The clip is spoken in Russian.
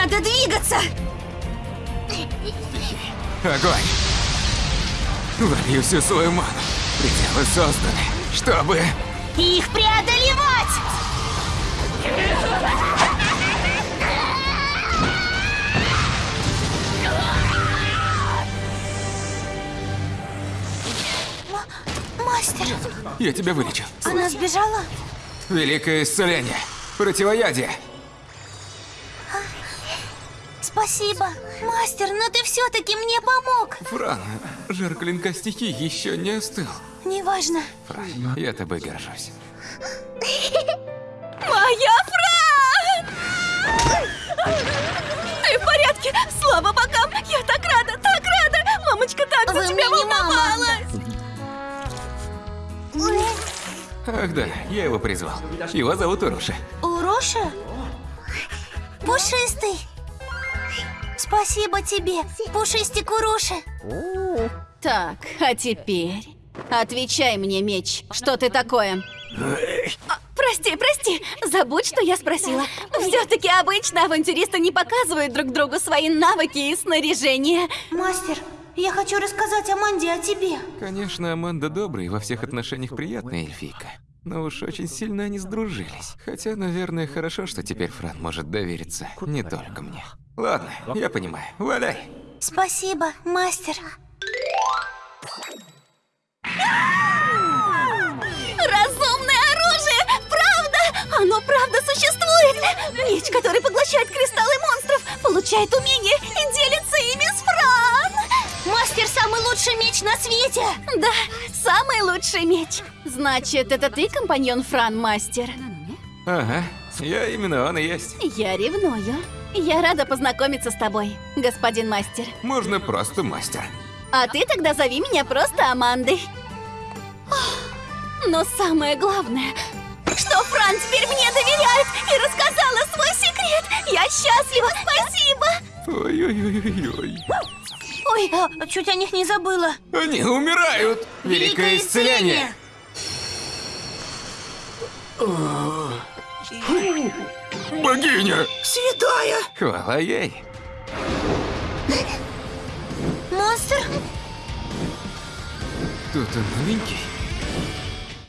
Надо двигаться! Огонь! Волью всю свою ману. Пределы созданы, чтобы... Их преодолевать! Мастер, Я тебя вылечу. она сбежала? Великое исцеление. Противоядие. Спасибо. Мастер, но ты все-таки мне помог. Фран, жар клинка стихий еще не остыл. Неважно. Фран, я тобой горжусь. Моя Фран! Ты в порядке? Слава богам! Я так рада, так рада! Мамочка так за тебя волновалась! Ах да, я его призвал. Его зовут Уруша. Уроша? Пушистый. Спасибо тебе, пушистик Уроша. Так, а теперь... Отвечай мне, меч, что ты такое? А, Прости, прости, забудь, что я спросила. Все-таки обычно авантюристы не показывают друг другу свои навыки и снаряжение. Мастер, я хочу рассказать Аманде о тебе. Конечно, Аманда добрая и во всех отношениях приятная эльфийка. Но уж очень сильно они сдружились. Хотя, наверное, хорошо, что теперь Фран может довериться не только мне. Ладно, я понимаю. Валяй. Спасибо, мастер. Разумное оружие! Правда! Оно правда существует! Меч, который поглощает кристаллы монстров, получает умения и делится ими с Фран! Мастер самый лучший меч на свете! Да, самый лучший меч. Значит, это ты компаньон Фран Мастер? Ага, я именно он и есть. Я ревную. Я рада познакомиться с тобой, господин мастер. Можно просто мастер. А ты тогда зови меня просто Амандой. Но самое главное, что Фран теперь мне доверяет и рассказала свой секрет. Я счастлива, спасибо. Ой-ой-ой-ой. Ой, а, чуть о них не забыла. Они умирают! Великое исцеление! Богиня! Святая! Хвала ей! Монстр? Кто-то новенький?